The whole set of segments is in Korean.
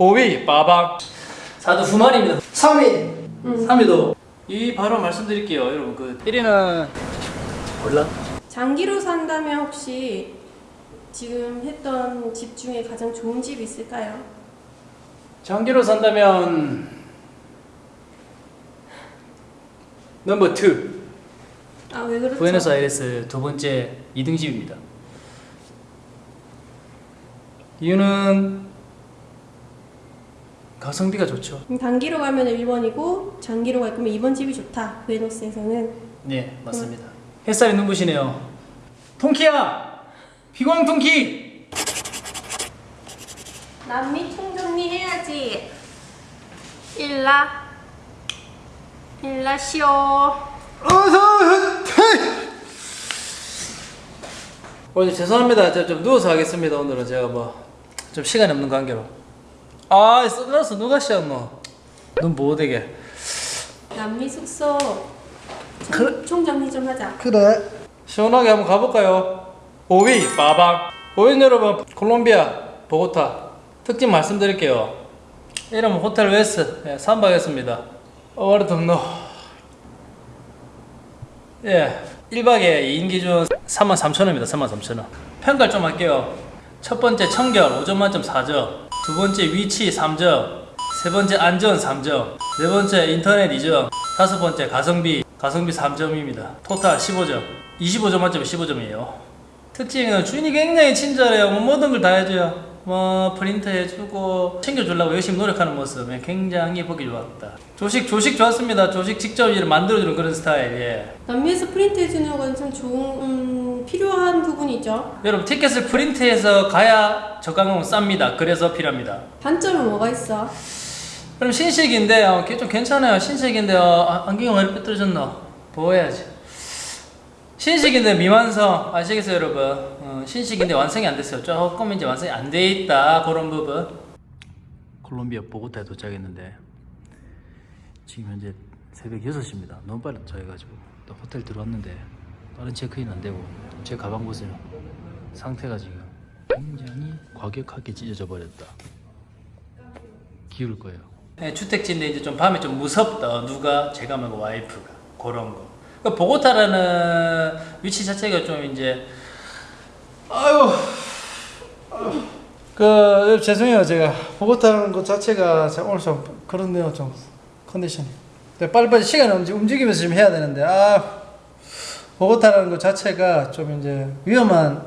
5위 빠방 4도 후만입니다. 3위. 3위도. 이 바로 말씀드릴게요 여러분. 그 1위는 몰라? 장기로 산다면 혹시 지금 했던 집 중에 가장 좋은 집 있을까요? 장기로 산다면 넘버 2 아 왜 그렇죠? 부에노스아이레스 두 번째 2등 집입니다. 이유는 가성비가 좋죠 단기로 가면 1번이고 장기로 갈 거면 2번 집이 좋다. 베너스에서는 네 맞습니다 햇살이 눈부시네요 통키야 비광 통키 남미 총정리 해야지. 일라 일라 시오. 오늘 죄송합니다. 제가 좀 누워서 하겠습니다. 오늘은 제가 뭐 좀 시간이 없는 관계로. 아, 선글라스 누가 씌웠노? 눈 보호 되게. 남미 숙소 그래. 총, 총정리 좀 하자. 그래 시원하게 한번 가볼까요? 5위 빠방. 5위 여러분 콜롬비아 보고타 특징 말씀드릴게요. 이름은 호텔 웨스 예, 3박 했습니다. 어와르 덥노. 예, 1박에 2인 기준 33,000원입니다. 33,000원. 평가를 좀 할게요. 첫 번째 청결 5점 만점 4점. 두 번째 위치 3점. 세 번째 안전 3점. 네 번째 인터넷 2점. 다섯 번째 가성비 가성비 3점입니다. 토탈 15점. 25점 만점에 15점이에요. 특징은 주인이 굉장히 친절해요. 뭐 모든 걸 다 해줘요. 뭐 프린트 해주고 챙겨주려고 열심히 노력하는 모습 예, 굉장히 보기 좋았다. 조식 조식 좋았습니다. 조식 직접 만들어주는 그런 스타일. 예. 남미에서 프린트 해주는 건 참 좋은 음, 필요한 부분이죠. 여러분 티켓을 프린트해서 가야 저가격은 쌉니다. 그래서 필요합니다. 단점은 뭐가 있어? 그럼 신식인데 어, 걔좀 괜찮아요. 신식인데 어, 아, 안경이 왜 이렇게 떨어졌나? 보호해야지. 신식인데 미완성 아시겠어요, 여러분? 어, 신식인데 완성이 안 됐어요. 조금 이제 완성이 안 돼 있다 그런 부분. 콜롬비아 보고타에 도착했는데 지금 현재 새벽 6시입니다. 너무 빨리 도착해가지고 또 호텔 들어왔는데 빠른 체크인 안 되고 제 가방 보세요. 상태가 지금 굉장히 과격하게 찢어져 버렸다. 기울 거예요. 네, 주택지인데 이제 좀 밤에 좀 무섭다. 누가 제가 말고 와이프가 그런 거. 그 보고타라는 위치 자체가 좀 이제 아유. 그 죄송해요. 제가 보고 타는 것 자체가 제가 오늘 좀 그렇네요 좀 컨디션이. 네, 빨리빨리 시간 움직, 움직이면서 좀 해야 되는데. 아 보고타라는 것 자체가 좀 이제 위험한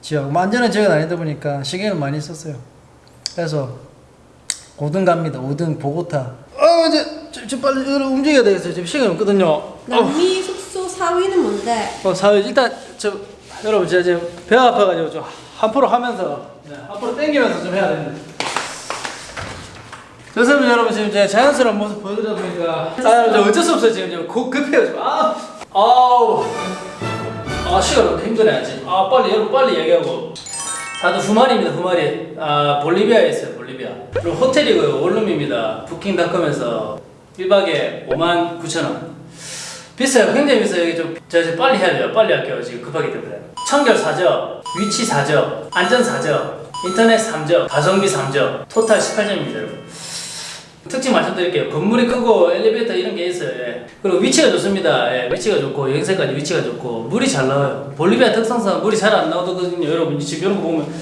지역. 뭐 안전한 지역은 아니다 보니까 시간을 많이 썼어요. 그래서 5등 갑니다. 5등 보고타. 아 이제 좀, 좀 빨리 움직여야 되겠어요. 지금 시간이 없거든요. 남미 숙소 4위는 뭔데? 어, 사회 일단 저 여러분 제가 지금 배가 아파가지고 좀 한프로 하면서 네, 한프로 당기면서 좀 해야 되는데. 좋습니다 여러분 지금 제가 자연스러운 모습 보여드리다 보니까 아 여러분 어쩔 수 없어요 지금 좀 고- 급해요 지금 아 아우 아 시간 너무 힘드네 아 빨리 여러분 빨리 얘기하고 사도 후마리입니다 후마리 아 볼리비아에 있어요 볼리비아 그리고 호텔이고요 원룸입니다 부킹닷컴에서 1박에 5만 9천 원 비싸요. 굉장히 비싸요. 여기 좀 제가 지금 빨리 해야 돼요. 빨리 할게요. 지금 급하기 때문에. 청결 4점, 위치 4점, 안전 4점, 인터넷 3점, 가성비 3점, 토탈 18점입니다, 여러분. 특징 말씀드릴게요. 건물이 크고 엘리베이터 이런 게 있어요. 예. 그리고 위치가 좋습니다. 예, 위치가 좋고 영세까지 위치가 좋고 물이 잘 나와요. 볼리비아 특성상 물이 잘 안 나오거든요. 여러분 지금 이런 거 보면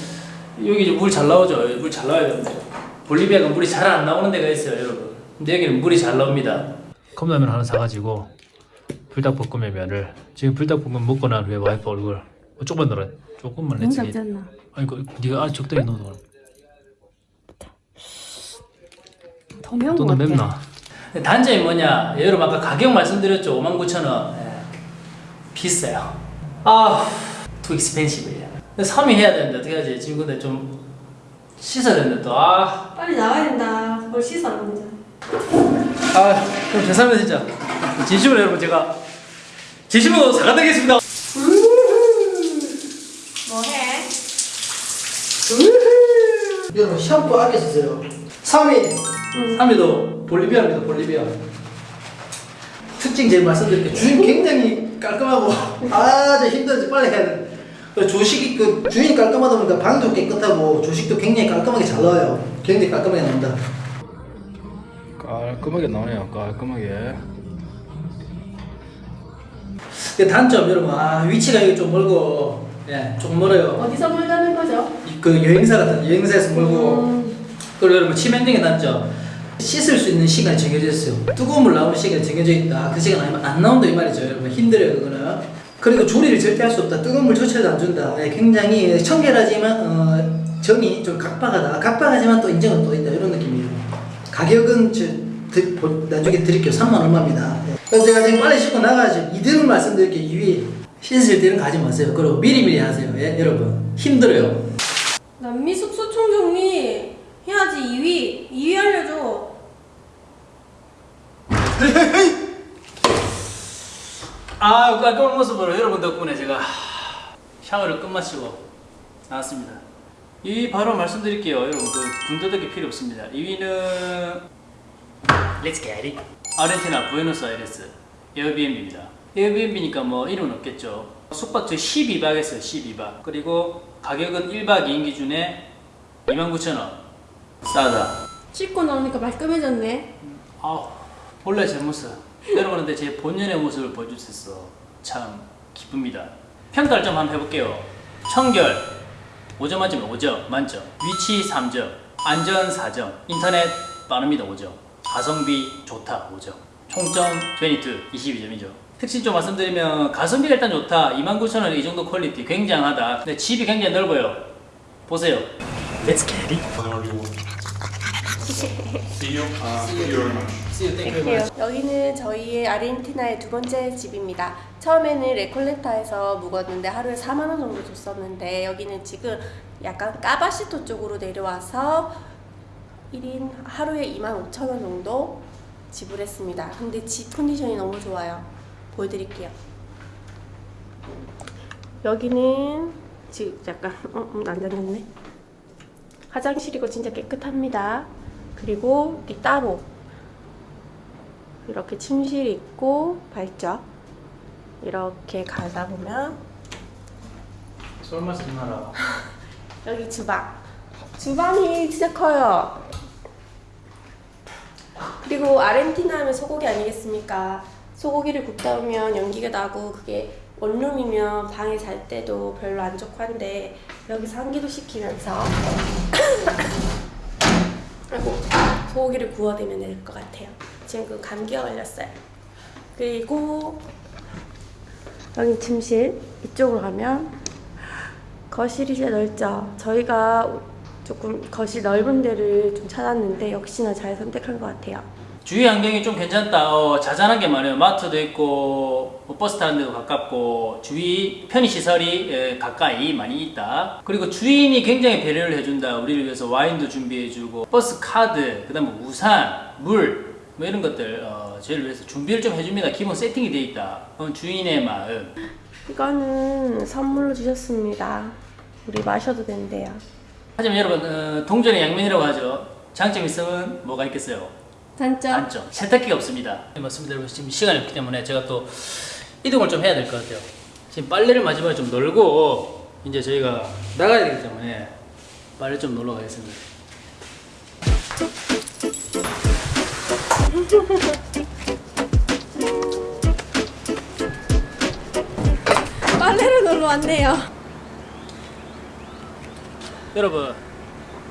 여기 물 잘 나오죠. 물 잘 나와야 되는데 볼리비아가 물이 잘 안 나오는 데가 있어요, 여러분. 근데 여기는 물이 잘 나옵니다. 컵라면 하나 사가지고 불닭볶음면 면을 지금 불닭볶음면 먹고 난 후에 와이프 얼굴 어, 조금만 넣어라 조금만 너무 내지 작잖아. 아니 그 네가 아 적당히 넣어 더 매운 또거 같아. 맵나? 단점이 뭐냐? 여러분 아까 가격 말씀드렸죠? 59,000원. 예. 비싸요. 아 too expensive 3위 해야 되는데 어떻게 하지? 지금 근데 좀 씻어야 되는데 또아. 빨리 나와야 된다. 뭘 씻어 안 되잖아. 아, 그럼 죄송합니다 진짜. 진심으로 여러분 제가 진심으로 사과드리겠습니다 뭐해? 여러분 샴푸 아껴 쓰세요 3위 3위도 볼리비아입니다 볼리비아 특징 제일 말씀드릴게요 주인 굉장히 깔끔하고 아주 힘들지 빨리 해야 돼 그리고 조식이 그 주인이 깔끔하다 보니까 방도 깨끗하고 조식도 굉장히 깔끔하게 잘 나와요. 굉장히 깔끔하게 나온다. 깔끔하게 나오네요. 깔끔하게. 그 단점 여러분 아 위치가 여기 좀 멀고 예, 좀 멀어요. 어디서 멀다는 거죠? 그 여행사 같은 여행사에서 멀고. 음, 그리고 여러분 치명적인 단점. 씻을 수 있는 시간이 정해져 있어요. 뜨거운 물 나오는 시간이 정해져 있다. 그 시간 아니면 안 나온다 이 말이죠 여러분. 힘들어요 그거는. 그리고 조리를 절대 할 수 없다. 뜨거운 물 조차도 안 준다. 예, 굉장히 청결하지만 어, 정이 좀 각박하다. 각박하지만 또 인정은 또 있다. 이런 느낌이에요. 가격은 저, 드, 보- 나중에 드릴게요. 3만 얼마입니다. 예. 그럼 제가 지금 빨리 씻고 나가야죠 이대로 말씀드릴게요. 2위 씻을 때는 가지 마세요 그리고 미리미리 하세요 예, 여러분 힘들어요 남미 숙소 총정리 해야지 2위 2위 알려줘 아, 깔끔한 모습으로 여러분 덕분에 제가 샤워를 끝마치고 나왔습니다. 이 바로 말씀드릴게요. 여러분 그 군더더기 필요 없습니다. 2위는 Let's get it. 아르헨티나 부에노스아이레스 에어비앤비입니다. 에어비앤비니까 뭐 이름은 없겠죠. 숙박 저 12박 했어요. 12박. 그리고 가격은 1박 2인 기준에 29,000원. 싸다. 씻고 나오니까 말끔해졌네 아우 본래 제 모습 여러분한테 제 본연의 모습을 보여줄 수 있어 참 기쁩니다 평가를 좀 한번 해볼게요 청결 5점 만점에 5점 만점 위치 3점 안전 4점 인터넷 빠릅니다 5점 가성비 좋다 5점 총점 22 22점이죠 특징 좀 말씀드리면 가성비가 일단 좋다 29,000원 이 정도 퀄리티 굉장하다 근데 집이 굉장히 넓어요 보세요 Let's get it See you. Uh, thank you very much. See you, thank you very much. Thank you. 여기는 저희의 아르헨티나의 두 번째 집입니다. 처음에는 레콜레타에서 묵었는데 하루에 4만 원 정도 줬었는데 여기는 지금 약간 까바쉬토 쪽으로 내려와서 1인 하루에 2만 5천 원 정도 지불했습니다. 근데 집 컨디션이 너무 좋아요. 보여드릴게요. 여기는 지금 약간 어, 음, 안 젖었네. 화장실이고 진짜 깨끗합니다. 그리고 이 따로 이렇게 침실 있고 발적 이렇게 가다 보면 설마 쓰지 마라. 여기 주방 주방이 진짜 커요 그리고 아르헨티나 하면 소고기 아니겠습니까 소고기를 굽다 보면 연기가 나고 그게 원룸이면 방에 잘 때도 별로 안 좋고 한데 여기서 환기도 시키면서 아이고 소고기를 구워내면 될 것 같아요 지금 그 감기가 걸렸어요 그리고 여기 침실 이쪽으로 가면 거실이 진짜 넓죠. 저희가 조금 거실 넓은 데를 좀 찾았는데 역시나 잘 선택한 것 같아요. 주위 환경이 좀 괜찮다. 어, 자잘한 게 많아요. 마트도 있고 뭐 버스 타는 데도 가깝고 주위 편의 시설이 에, 가까이 많이 있다. 그리고 주인이 굉장히 배려를 해준다. 우리를 위해서 와인도 준비해주고 버스 카드, 그 다음에 우산, 물. 뭐 이런 것들 어, 저희를 위해서 준비를 좀 해줍니다. 기본 세팅이 돼 있다. 그건 주인의 마음. 이거는 선물로 주셨습니다. 우리 마셔도 된대요. 하지만 여러분 어, 동전의 양면이라고 하죠. 장점이 있으면 뭐가 있겠어요? 단점. 단점 세탁기가 없습니다. 네, 맞습니다. 여러분 지금 시간이 없기 때문에 제가 또 이동을 좀 해야 될 것 같아요. 지금 빨래를 마지막에 좀 널고 이제 저희가 나가야 되기 때문에 빨래 좀 놀러 가겠습니다. 빨래를 놀러 왔네요. 여러분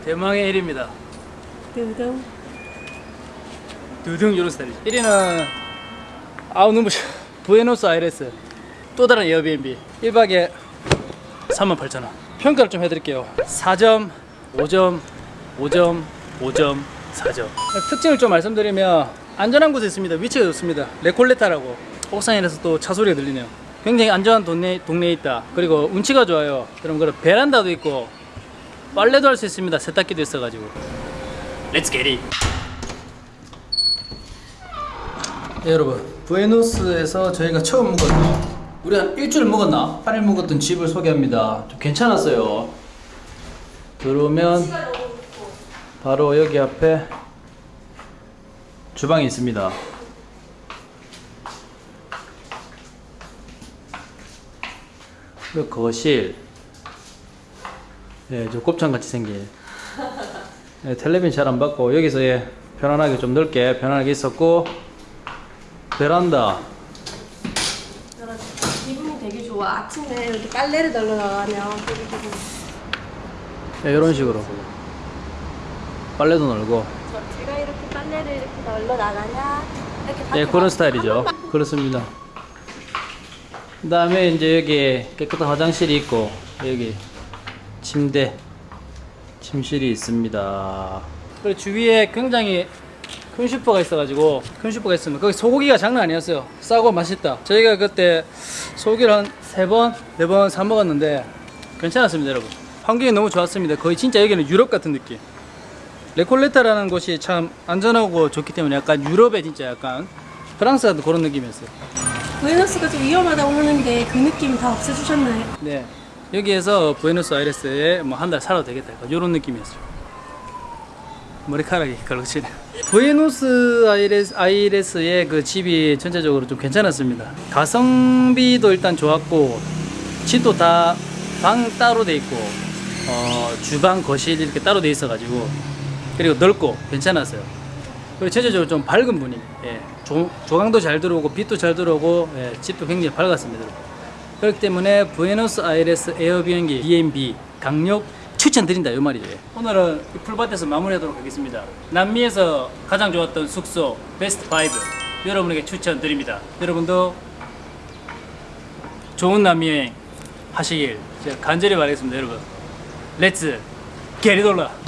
대망의 일입니다. 두둥. 두둥 이런 스타일이죠. 1위는 아우 눈부셔 부에노스 아이레스 또 다른 에어비앤비. 1박에 38,000원. 평가를 좀 해드릴게요. 4점 5점 5점 5점 4점. 특징을 좀 말씀드리면 안전한 곳에 있습니다. 위치가 좋습니다. 레콜레타라고 옥상에 대해서 또 차 소리가 들리네요. 굉장히 안전한 동네, 동네에 있다. 그리고 운치가 좋아요. 그럼 그런 베란다도 있고 빨래도 할 수 있습니다. 세탁기도 있어가지고. Get it 네, 여러분. 부에노스에서 저희가 처음 묵었던 우리 한 일주일 묵었나? 8일 묵었던 집을 소개합니다. 좀 괜찮았어요. 들어오면 바로 여기 앞에 주방이 있습니다. 그리고 거실. 예, 저 곱창 같이 생긴. 예, 텔레비전 잘안 받고 여기서 예, 편안하게 좀 넓게 편안하게 있었고 베란다. 기분이 되게 좋아. 아침에 이렇게 빨래를 널러 나가면 되게 기분. 예, 이런 식으로 빨래도 널고 저 제가 이렇게 빨래를 이렇게 널러 나가냐? 이렇게 예, 밖에 그런 스타일이죠. 그렇습니다. 그 다음에 이제 여기 깨끗한 화장실이 있고, 여기 침대, 침실이 있습니다. 그리고 주위에 굉장히 큰 슈퍼가 있어가지고, 큰 슈퍼가 있으면 거기 소고기가 장난 아니었어요. 싸고 맛있다. 저희가 그때 소고기를 한 세 번, 네 번 사 먹었는데, 괜찮았습니다, 여러분. 환경이 너무 좋았습니다. 거의 진짜 여기는 유럽 같은 느낌. 레콜레타라는 곳이 참 안전하고 좋기 때문에 약간 유럽에 진짜 약간 프랑스 같은 그런 느낌이었어요. 부에노스가 좀 위험하다고 하는데 그 느낌 다 없애주셨나요? 네. 여기에서 부에노스 아이레스에 뭐 한 달 살아도 되겠다. 이런 느낌이었어요. 머리카락이 걸러지네. 부에노스 아이레스, 아이레스의 그 집이 전체적으로 좀 괜찮았습니다. 가성비도 일단 좋았고, 집도 다 방 따로 돼 있고, 어, 주방, 거실 이렇게 따로 돼 있어 가지고, 그리고 넓고 괜찮았어요. 그리고 전체적으로 좀 밝은 분위기. 예. 조, 조강도 잘 들어오고, 빛도 잘 들어오고, 예, 집도 굉장히 밝았습니다. 그렇기 때문에 부에노스 아이레스 에어비앤기 B&B 강력 추천드린다 이 말이죠. 예. 오늘은 이 풀밭에서 마무리하도록 하겠습니다. 남미에서 가장 좋았던 숙소 베스트 5 여러분에게 추천드립니다. 여러분도 좋은 남미 여행 하시길 제가 간절히 바라겠습니다, 여러분. 렛츠 게리돌라.